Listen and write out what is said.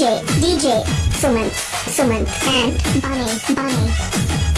DJ, DJ, Sumant, Sumant, and Bunny, Bunny.